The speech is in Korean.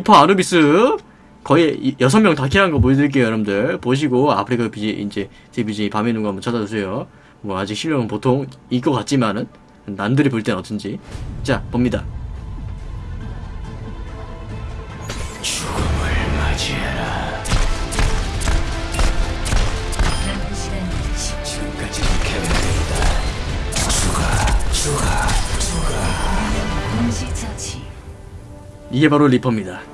리퍼 아누비스. 거의 여섯 명다 kill한 거 보여드릴게요 여러분들. 보시고 아프리카 BJ 이제 제 BJ 밤에 누가 한번 찾아주세요. 뭐 아직 실력은 보통 이거 같지만은 남들이 볼 땐 어쩐지. 자 봅니다. 죽음을 맞이해라. 이게 바로 리퍼입니다.